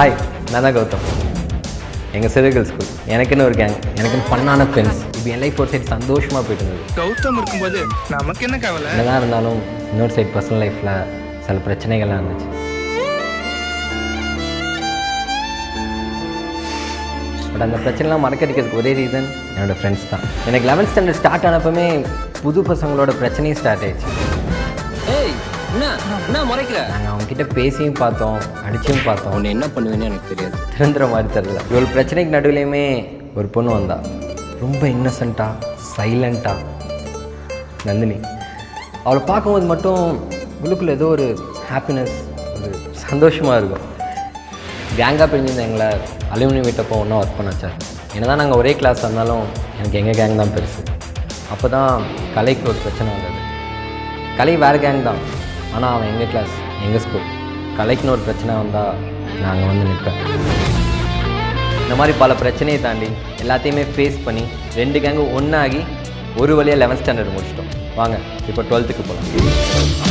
Hi நான் தான் கௌதம் எங்கள் சிறுகள் ஸ்கூல் எனக்குன்னு ஒரு கேங் எனக்குன்னு பண்ணான ஃப்ரெண்ட்ஸ் இப்போ என் லைஃப் ஒரு சைடு சந்தோஷமாக போயிட்டு இருந்தது. கௌதம் இருக்கும்போது நமக்கு என்ன கவலை? என்னதான் இருந்தாலும் இன்னொரு சைடு பர்சனல் லைஃப்பில் சில பிரச்சனைகள்லாம் இருந்துச்சு. பட் அந்த பிரச்சனைலாம் மறக்கடிக்கிறதுக்கு ஒரே ரீசன் என்னோடய ஃப்ரெண்ட்ஸ் தான். எனக்கு லெவன்த் ஸ்டாண்டர்ட் ஸ்டார்ட் ஆனப்பமே புது பசங்களோட பிரச்சனையும் ஸ்டார்ட் ஆயிடுச்சு. என்ன? என்ன முறைக்கிற நாங்கள் அவங்ககிட்ட பேசியும் பார்த்தோம் அடிச்சும் பார்த்தோம். உன்னை என்ன பண்ணுவேன்னு எனக்கு தெரியாது. திருந்துற மாதிரி தெரில இவ்வளோ பிரச்சனைக்கு நடுவுலையுமே ஒரு பொண்ணு வந்தா. ரொம்ப இன்னசென்ட்டாக சைலண்ட்டாக நந்தினி அவளை பார்க்கும்போது மட்டும் உள்ளுக்குள்ள ஏதோ ஒரு ஹாப்பினஸ் ஒரு சந்தோஷமாக இருக்கும். கேங்காக பிரிஞ்சிருந்த எங்களை அலுமினி வீட்டப்போ ஒன்றா ஒர்க் பண்ண வச்சார். என்னதான் நாங்கள் ஒரே கிளாஸ் இருந்தாலும் எனக்கு எங்கள் கேங் தான் பெருசு. அப்போ தான் கலைக்கு ஒரு பிரச்சனை வந்தது. கலை வேறு கேங் தான். ஆனால் அவன் எங்கள் கிளாஸ் எங்கள் ஸ்கூல் கலைக்குன்னு ஒரு பிரச்சனை வந்தால் நாங்கள் வந்து நிற்பேன் இந்த மாதிரி பல பிரச்சனையை தாண்டி எல்லாத்தையுமே ஃபேஸ் பண்ணி ரெண்டு கேங்கும் ஒன்றாகி ஒரு வழியாக லெவன்த் ஸ்டாண்டர்ட் முடிச்சிட்டோம். வாங்க இப்போ டுவெல்த்துக்கு போகலாம்